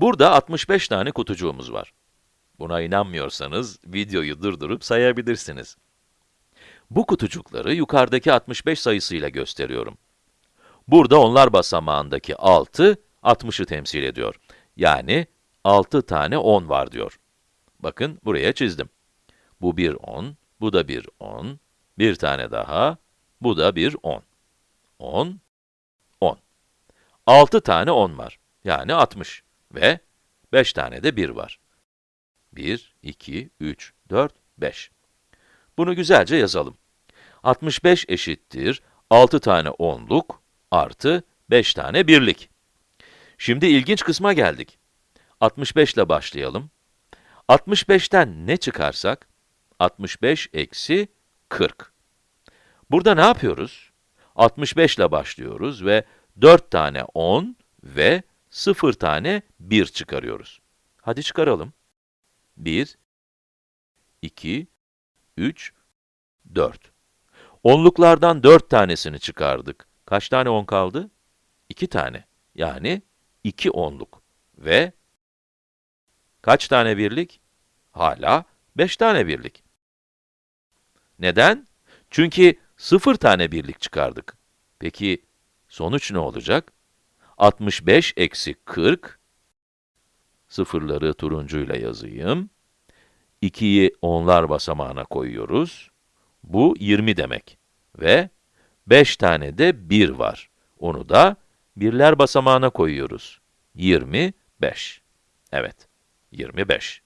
Burada 65 tane kutucuğumuz var. Buna inanmıyorsanız videoyu durdurup sayabilirsiniz. Bu kutucukları yukarıdaki 65 sayısıyla gösteriyorum. Burada onlar basamağındaki 6, 60'ı temsil ediyor. Yani 6 tane 10 var diyor. Bakın buraya çizdim. Bu bir 10, bu da bir 10, bir tane daha, bu da bir 10. 10, 10. 6 tane 10 var, yani 60 ve 5 tane de 1 var. 1, 2, 3, 4, 5. Bunu güzelce yazalım. 65 eşittir 6 tane 10'luk artı 5 tane birlik. Şimdi ilginç kısma geldik. 65 ile başlayalım. 65'ten ne çıkarsak? 65 eksi 40. Burada ne yapıyoruz? 65 ile başlıyoruz ve 4 tane 10 ve 0 tane 1 çıkarıyoruz. Hadi çıkaralım. 1, 2, 3, 4. Onluklardan 4 tanesini çıkardık. Kaç tane 10 kaldı? 2 tane. Yani 2 onluk. Ve kaç tane birlik? Hala 5 tane birlik. Neden? Çünkü 0 tane birlik çıkardık. Peki sonuç ne olacak? 65 eksi 40, sıfırları turuncuyla yazayım. 2'yi onlar basamağına koyuyoruz. Bu 20 demek. Ve 5 tane de 1 var. Onu da birler basamağına koyuyoruz. 25. Evet, 25.